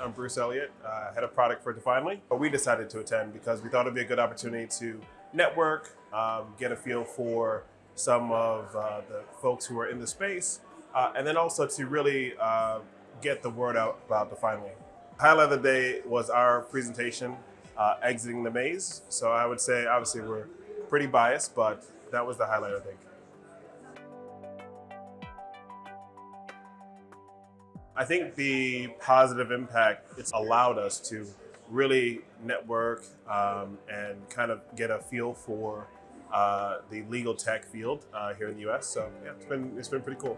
I'm Bruce Elliott, uh, head of product for Definely. But we decided to attend because we thought it'd be a good opportunity to network, um, get a feel for some of uh, the folks who are in the space, uh, and then also to really uh, get the word out about Definely. Highlight of the day was our presentation, uh, Exiting the Maze. So I would say, obviously, we're pretty biased, but that was the highlight, I think. I think the positive impact it's allowed us to really network um, and kind of get a feel for uh, the legal tech field uh, here in the U.S. So yeah, it's been it's been pretty cool.